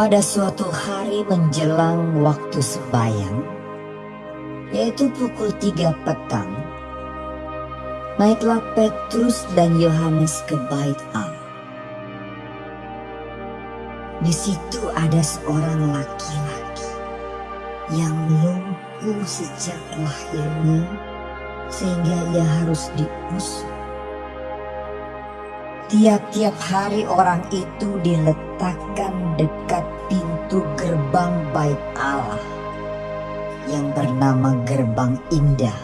Pada suatu hari menjelang waktu sembahyang, yaitu pukul tiga petang, naiklah Petrus dan Yohanes ke bait Allah. Di situ ada seorang laki-laki yang lumpuh sejak lahirnya sehingga ia harus diusung. Tiap-tiap hari orang itu diletakkan dekat pintu gerbang bait Allah yang bernama Gerbang Indah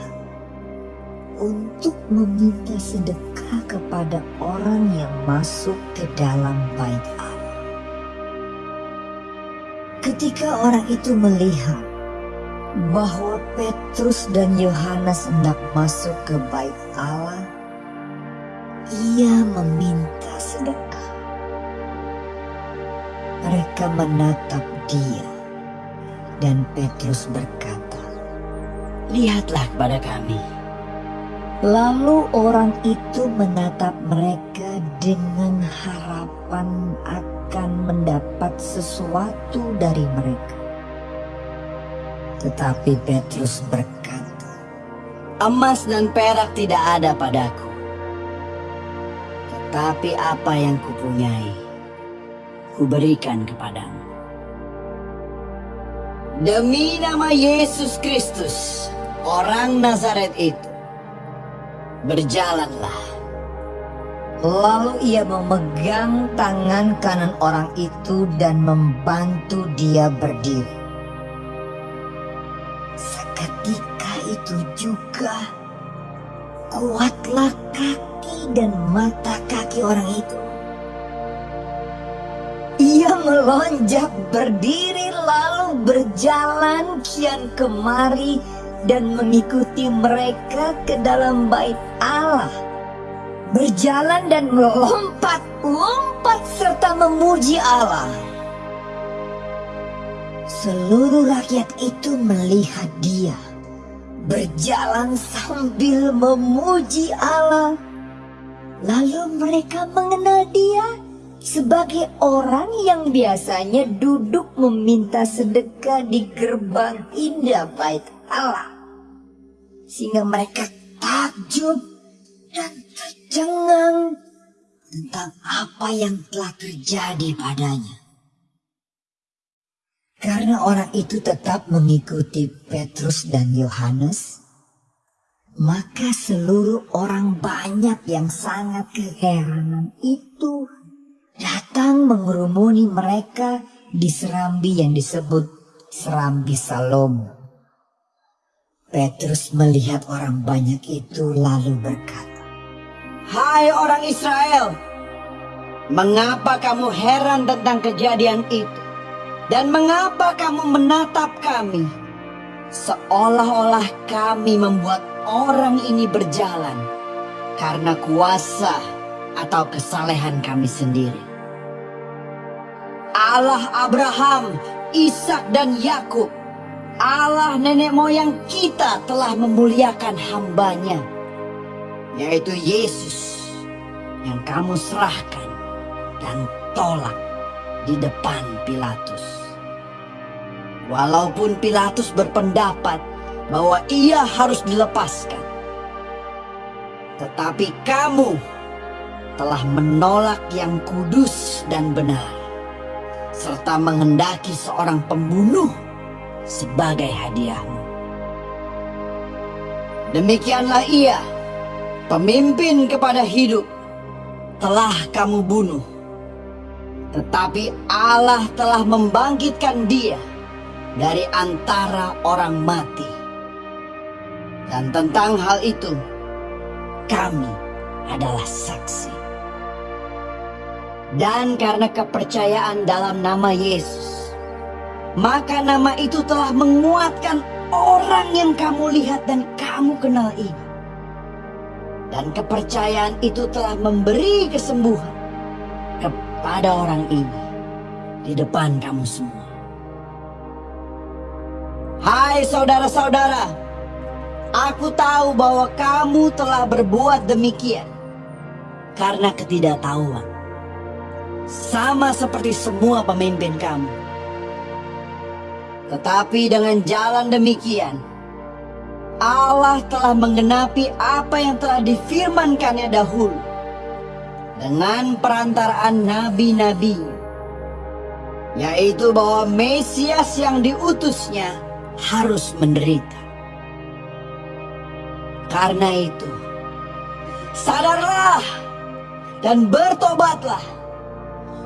untuk meminta sedekah kepada orang yang masuk ke dalam bait Allah. Ketika orang itu melihat bahwa Petrus dan Yohanes hendak masuk ke bait Allah, ia meminta sedekah. Mereka menatap dia dan Petrus berkata, Lihatlah kepada kami. Lalu orang itu menatap mereka dengan harapan akan mendapat sesuatu dari mereka. Tetapi Petrus berkata, Emas dan perak tidak ada padaku. Tetapi apa yang kupunyai, kuberikan kepadamu. Demi nama Yesus Kristus, orang Nazaret itu, berjalanlah. Lalu ia memegang tangan kanan orang itu dan membantu dia berdiri. Seketika itu juga kuatlah kaki dan mata kaki orang itu. Ia melonjak berdiri lalu berjalan kian kemari dan mengikuti mereka ke dalam bait Allah. Berjalan dan melompat-lompat serta memuji Allah. Seluruh rakyat itu melihat dia berjalan sambil memuji Allah. Lalu mereka mengenal dia sebagai orang yang biasanya duduk meminta sedekah di gerbang indah bait Allah. Sehingga mereka takjub dan tercengang tentang apa yang telah terjadi padanya. Karena orang itu tetap mengikuti Petrus dan Yohanes, maka seluruh orang banyak yang sangat keheranan itu datang mengerumuni mereka di serambi yang disebut serambi Salomo. Petrus melihat orang banyak itu lalu berkata, Hai orang Israel, mengapa kamu heran tentang kejadian itu? Dan mengapa kamu menatap kami? Seolah-olah kami membuat orang ini berjalan karena kuasa atau kesalehan kami sendiri. Allah Abraham, Ishak dan Yakub, Allah nenek moyang kita telah memuliakan hambanya, yaitu Yesus yang kamu serahkan dan tolak di depan Pilatus. Walaupun Pilatus berpendapat bahwa ia harus dilepaskan. Tetapi kamu telah menolak yang kudus dan benar. Serta menghendaki seorang pembunuh sebagai hadiahmu. Demikianlah ia, pemimpin kepada hidup, telah kamu bunuh. Tetapi Allah telah membangkitkan dia dari antara orang mati. Dan tentang hal itu, kami adalah saksi. Dan karena kepercayaan dalam nama Yesus, maka nama itu telah menguatkan orang yang kamu lihat dan kamu kenal ini. Dan kepercayaan itu telah memberi kesembuhan kepada orang ini di depan kamu semua. Hai saudara-saudara, aku tahu bahwa kamu telah berbuat demikian karena ketidaktahuan. Sama seperti semua pemimpin kamu. Tetapi dengan jalan demikian, Allah telah menggenapi apa yang telah difirmankannya dahulu dengan perantaraan nabi-nabi, yaitu bahwa Mesias yang diutusnya harus menderita. Karena itu, sadarlah dan bertobatlah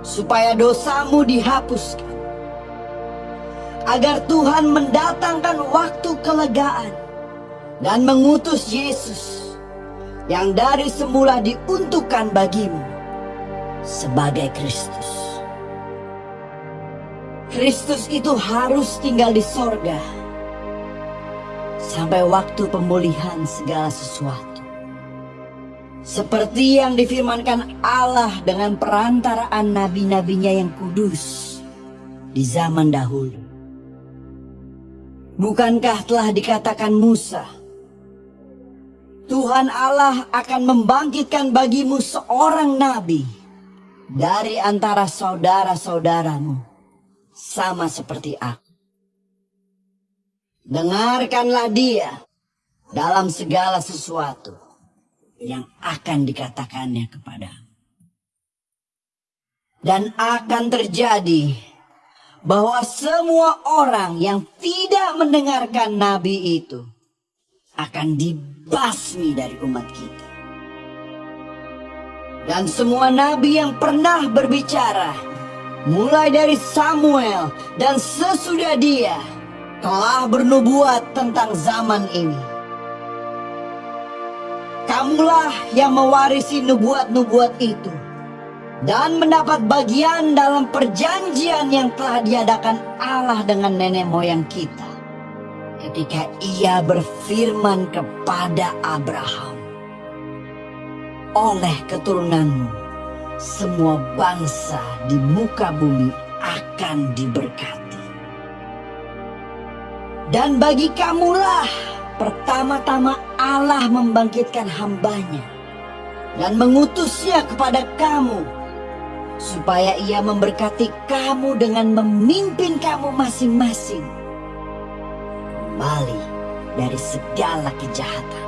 supaya dosamu dihapuskan. Agar Tuhan mendatangkan waktu kelegaan dan mengutus Yesus yang dari semula diuntukkan bagimu sebagai Kristus. Kristus itu harus tinggal di sorga sampai waktu pemulihan segala sesuatu. Seperti yang difirmankan Allah dengan perantaraan nabi-nabinya yang kudus di zaman dahulu. Bukankah telah dikatakan Musa, Tuhan Allah akan membangkitkan bagimu seorang nabi dari antara saudara-saudaramu, sama seperti aku. Dengarkanlah dia dalam segala sesuatu yang akan dikatakannya kepadamu. Dan akan terjadi bahwa semua orang yang tidak mendengarkan nabi itu akan dibasmi dari umat kita. Dan semua nabi yang pernah berbicara, mulai dari Samuel dan sesudah dia, telah bernubuat tentang zaman ini. Kamulah yang mewarisi nubuat-nubuat itu dan mendapat bagian dalam perjanjian yang telah diadakan Allah dengan nenek moyang kita ketika ia berfirman kepada Abraham oleh keturunanmu semua bangsa di muka bumi akan diberkati dan bagi kamulah pertama-tama Allah membangkitkan hambanya dan mengutusnya kepada kamu supaya ia memberkati kamu dengan memimpin kamu masing-masing kembali dari segala kejahatan.